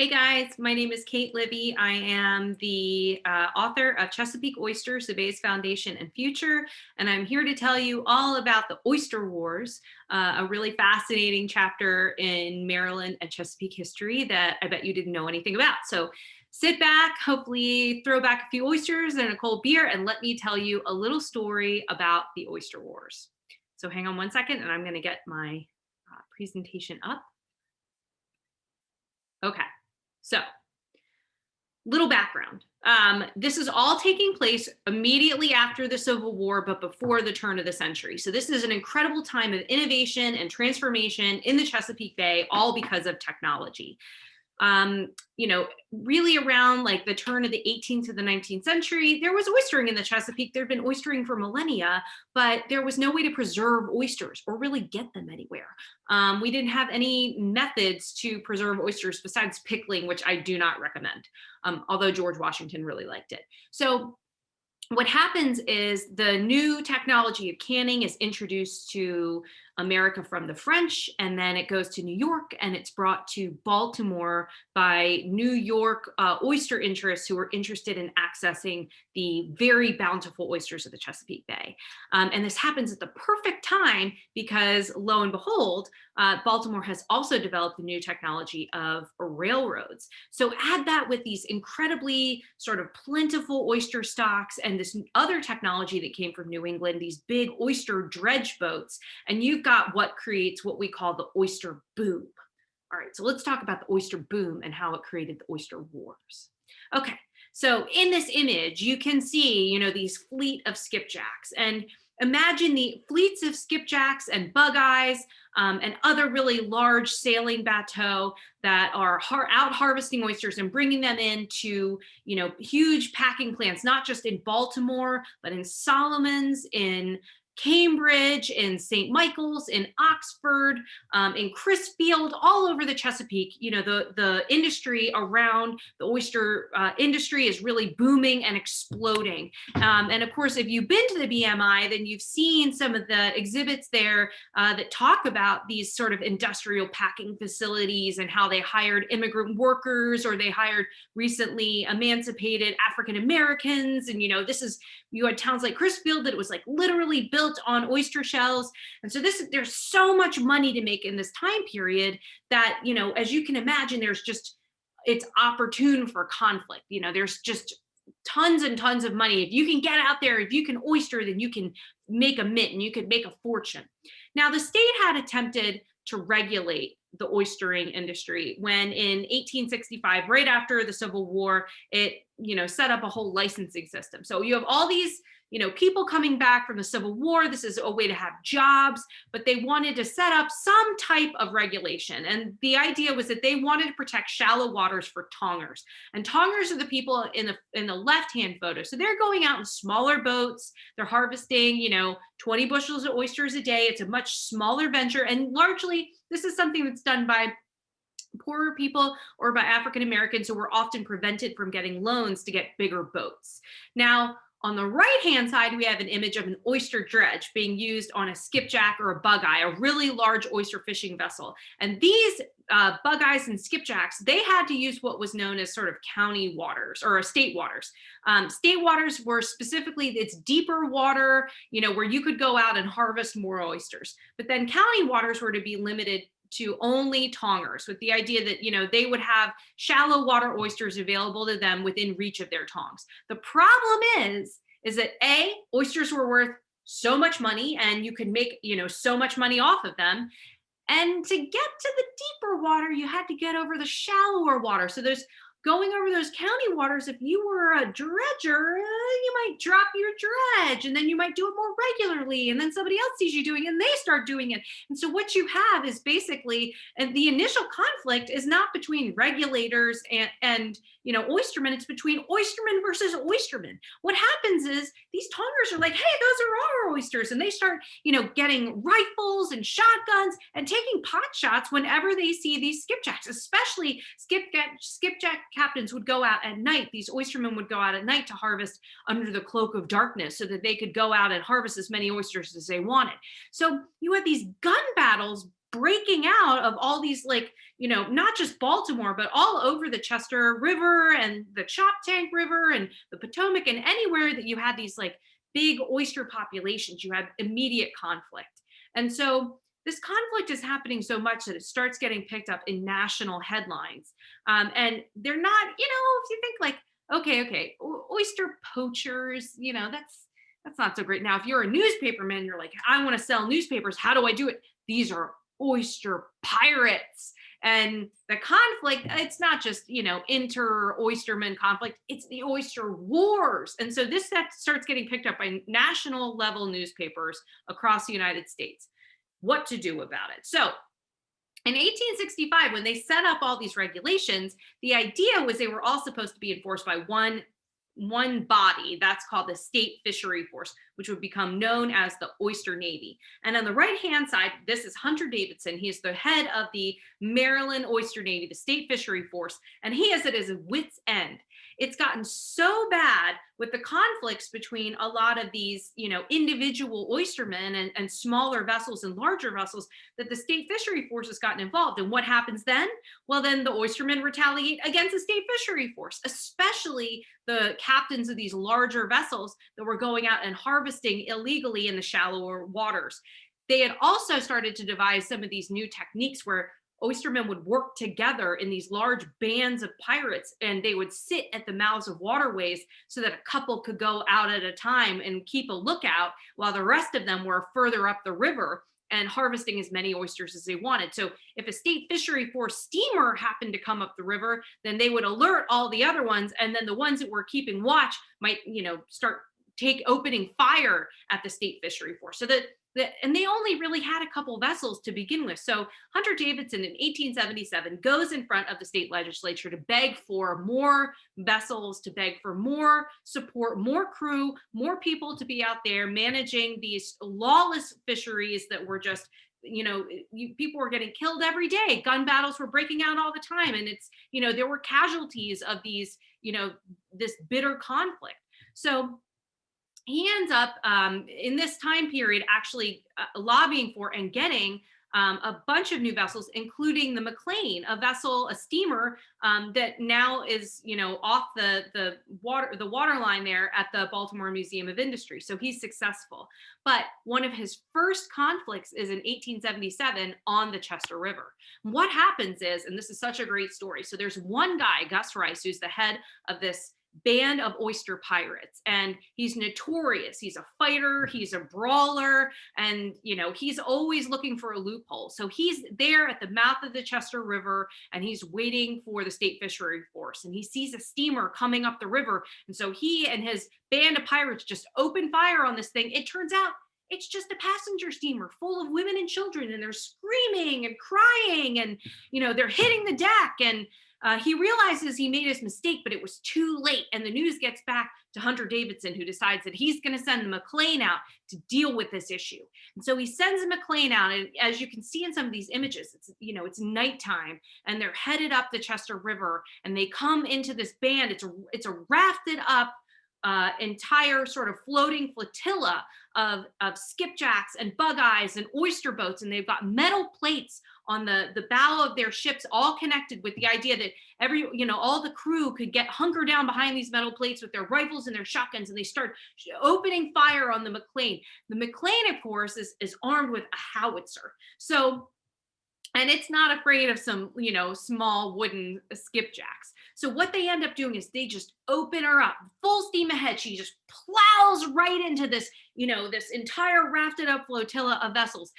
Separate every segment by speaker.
Speaker 1: Hey guys, my name is Kate Livie. I am the uh, author of Chesapeake Oysters, the Bays Foundation and Future, and I'm here to tell you all about the Oyster Wars, uh, a really fascinating chapter in Maryland and Chesapeake history that I bet you didn't know anything about. So sit back, hopefully throw back a few oysters and a cold beer, and let me tell you a little story about the Oyster Wars. So hang on one second, and I'm gonna get my uh, presentation up. Okay. So little background. Um, this is all taking place immediately after the Civil War, but before the turn of the century. So this is an incredible time of innovation and transformation in the Chesapeake Bay, all because of technology um, you know, really around like the turn of the 18th to the 19th century, there was oystering in the Chesapeake. There'd been oystering for millennia, but there was no way to preserve oysters or really get them anywhere. Um, we didn't have any methods to preserve oysters besides pickling, which I do not recommend, um, although George Washington really liked it. So what happens is the new technology of canning is introduced to America from the French, and then it goes to New York and it's brought to Baltimore by New York uh, oyster interests who are interested in accessing the very bountiful oysters of the Chesapeake Bay. Um, and this happens at the perfect time because lo and behold, uh, Baltimore has also developed the new technology of railroads. So add that with these incredibly sort of plentiful oyster stocks and this other technology that came from New England, these big oyster dredge boats, and you've got what creates what we call the oyster boom. All right, so let's talk about the oyster boom and how it created the oyster wars. Okay, so in this image, you can see, you know, these fleet of skipjacks and imagine the fleets of skipjacks and bug eyes um, and other really large sailing bateau that are har out harvesting oysters and bringing them into, you know, huge packing plants, not just in Baltimore, but in Solomons, in Cambridge, in St. Michael's, in Oxford, um, in Crisfield, all over the Chesapeake, you know, the, the industry around the oyster uh, industry is really booming and exploding. Um, and of course, if you've been to the BMI, then you've seen some of the exhibits there uh, that talk about these sort of industrial packing facilities and how they hired immigrant workers or they hired recently emancipated African Americans. And, you know, this is, you had towns like Crisfield that it was like literally built built on oyster shells. And so this there's so much money to make in this time period that, you know, as you can imagine, there's just, it's opportune for conflict. You know, there's just tons and tons of money. If you can get out there, if you can oyster, then you can make a mint and you could make a fortune. Now the state had attempted to regulate the oystering industry when in 1865 right after the civil war it you know set up a whole licensing system so you have all these you know, people coming back from the Civil War, this is a way to have jobs, but they wanted to set up some type of regulation. And the idea was that they wanted to protect shallow waters for tongers. And tongers are the people in the in the left-hand photo. So they're going out in smaller boats, they're harvesting, you know, 20 bushels of oysters a day. It's a much smaller venture. And largely, this is something that's done by poorer people or by African Americans who were often prevented from getting loans to get bigger boats. Now, on the right-hand side, we have an image of an oyster dredge being used on a skipjack or a bug eye, a really large oyster fishing vessel. And these uh, bug eyes and skipjacks, they had to use what was known as sort of county waters or state waters. Um, state waters were specifically, it's deeper water, you know, where you could go out and harvest more oysters. But then county waters were to be limited to only tongers with the idea that, you know, they would have shallow water oysters available to them within reach of their tongs. The problem is, is that A, oysters were worth so much money and you could make, you know, so much money off of them. And to get to the deeper water, you had to get over the shallower water. So there's going over those county waters, if you were a dredger, uh, you might drop your dredge and then you might do it more regularly. And then somebody else sees you doing it and they start doing it. And so what you have is basically, and the initial conflict is not between regulators and, and you know, oystermen, it's between oystermen versus oystermen. What happens is these tongers are like, hey, those are our oysters. And they start, you know, getting rifles and shotguns and taking pot shots whenever they see these skipjacks, especially skipjack, skipjack captains would go out at night. These oystermen would go out at night to harvest under the cloak of darkness so that they could go out and harvest as many oysters as they wanted. So you had these gun battles breaking out of all these like you know not just baltimore but all over the chester river and the choptank river and the potomac and anywhere that you had these like big oyster populations you had immediate conflict and so this conflict is happening so much that it starts getting picked up in national headlines. Um, and they're not you know if you think like okay okay oyster poachers you know that's that's not so great. Now if you're a newspaperman you're like i want to sell newspapers how do i do it? These are oyster pirates. And the conflict it's not just you know inter oysterman conflict it's the oyster wars. And so this that starts getting picked up by national level newspapers across the united states what to do about it. So in 1865 when they set up all these regulations the idea was they were all supposed to be enforced by one one body that's called the state fishery force which would become known as the oyster navy. And on the right hand side this is hunter davidson. He is the head of the maryland oyster navy the state fishery force and he has it as a wit's end it's gotten so bad with the conflicts between a lot of these, you know, individual oystermen and, and smaller vessels and larger vessels that the state fishery force has gotten involved. And what happens then? Well, then the oystermen retaliate against the state fishery force, especially the captains of these larger vessels that were going out and harvesting illegally in the shallower waters. They had also started to devise some of these new techniques where oystermen would work together in these large bands of pirates and they would sit at the mouths of waterways so that a couple could go out at a time and keep a lookout while the rest of them were further up the river and harvesting as many oysters as they wanted. So if a state fishery force steamer happened to come up the river, then they would alert all the other ones. And then the ones that were keeping watch might, you know, start take opening fire at the state fishery force. So that and they only really had a couple vessels to begin with. So Hunter Davidson in 1877 goes in front of the state legislature to beg for more vessels, to beg for more support, more crew, more people to be out there managing these lawless fisheries that were just you know you, people were getting killed every day. Gun battles were breaking out all the time. And it's you know there were casualties of these you know this bitter conflict. So he ends up um, in this time period actually uh, lobbying for and getting um, a bunch of new vessels, including the McLean, a vessel, a steamer um, that now is, you know, off the the water the water line there at the Baltimore Museum of Industry. So he's successful. But one of his first conflicts is in 1877 on the Chester River. What happens is, and this is such a great story. So there's one guy, Gus Rice, who's the head of this band of oyster pirates and he's notorious. He's a fighter he's a brawler and you know he's always looking for a loophole. So he's there at the mouth of the chester river and he's waiting for the state fishery force and he sees a steamer coming up the river. And so he and his band of pirates just open fire on this thing. It turns out it's just a passenger steamer full of women and children and they're screaming and crying and you know they're hitting the deck and uh, he realizes he made his mistake, but it was too late. And the news gets back to Hunter Davidson, who decides that he's going to send the McLean out to deal with this issue. And so he sends McLean out. And as you can see in some of these images, it's, you know, it's nighttime and they're headed up the Chester River and they come into this band. It's a, it's a rafted up uh, entire sort of floating flotilla of, of skipjacks and bug eyes and oyster boats. And they've got metal plates on the, the bow of their ships, all connected with the idea that every, you know, all the crew could get hunker down behind these metal plates with their rifles and their shotguns. And they start opening fire on the McLean. The McLean, of course, is, is armed with a howitzer. So and it's not afraid of some you know small wooden skipjacks so what they end up doing is they just open her up full steam ahead she just plows right into this you know this entire rafted up flotilla of vessels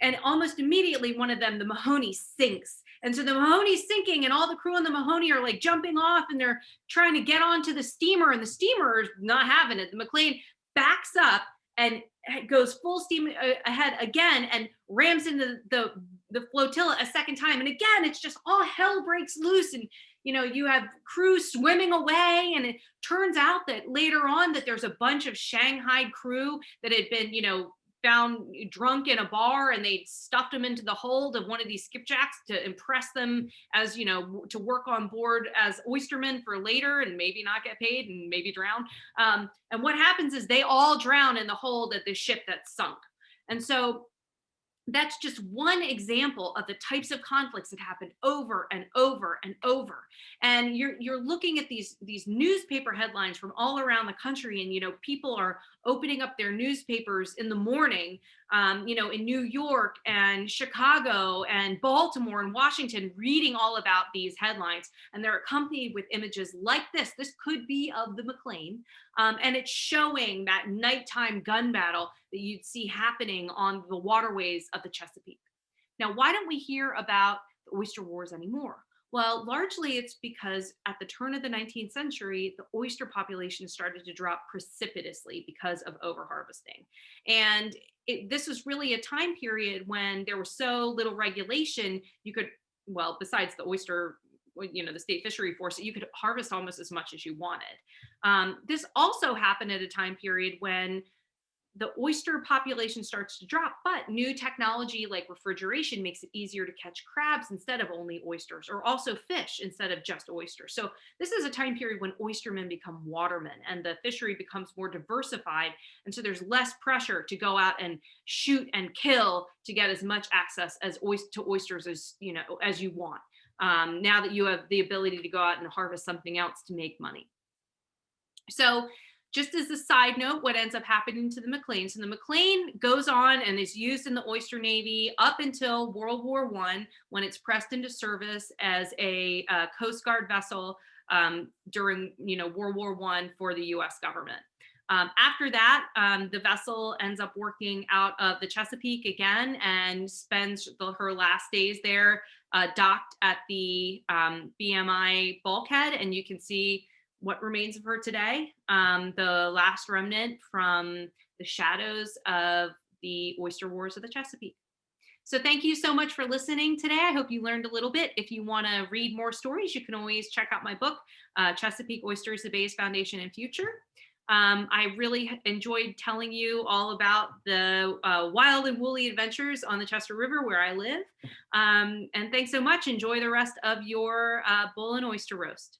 Speaker 1: and almost immediately one of them the mahoney sinks. And so the mahoney's sinking and all the crew on the mahoney are like jumping off and they're trying to get onto the steamer and the steamer is not having it. The mclean backs up and goes full steam uh, ahead again and rams into the the flotilla a second time. And again it's just all hell breaks loose and you know you have crews swimming away and it turns out that later on that there's a bunch of shanghai crew that had been you know found drunk in a bar and they stuffed them into the hold of one of these skipjacks to impress them as you know to work on board as oystermen for later and maybe not get paid and maybe drown. Um, and what happens is they all drown in the hold at the ship that's sunk. And so that's just one example of the types of conflicts that happen over and over and over. And you're you're looking at these these newspaper headlines from all around the country and you know people are opening up their newspapers in the morning um, you know in new york and chicago and baltimore and washington reading all about these headlines and they're accompanied with images like this this could be of the mclean um, and it's showing that nighttime gun battle that you'd see happening on the waterways of the Chesapeake. Now, why don't we hear about the oyster wars anymore? Well, largely it's because at the turn of the 19th century, the oyster population started to drop precipitously because of overharvesting. And it, this was really a time period when there was so little regulation, you could, well, besides the oyster you know the state fishery force you could harvest almost as much as you wanted um, this also happened at a time period when the oyster population starts to drop, but new technology like refrigeration makes it easier to catch crabs instead of only oysters, or also fish instead of just oysters. So this is a time period when oystermen become watermen and the fishery becomes more diversified. And so there's less pressure to go out and shoot and kill to get as much access as to oysters as you know as you want. Um, now that you have the ability to go out and harvest something else to make money. So just as a side note, what ends up happening to the McLean. So the McLean goes on and is used in the Oyster Navy up until World War One, when it's pressed into service as a uh, Coast Guard vessel um, during, you know, World War One for the U.S. government. Um, after that, um, the vessel ends up working out of the Chesapeake again and spends the, her last days there uh, docked at the um, BMI bulkhead. And you can see what remains of her today, um, the last remnant from the shadows of the oyster wars of the Chesapeake. So thank you so much for listening today. I hope you learned a little bit. If you want to read more stories, you can always check out my book, uh, Chesapeake Oysters, the Bay's Foundation and Future. Um, I really enjoyed telling you all about the uh, wild and woolly adventures on the Chester River where I live. Um, and thanks so much. Enjoy the rest of your uh, bull and oyster roast.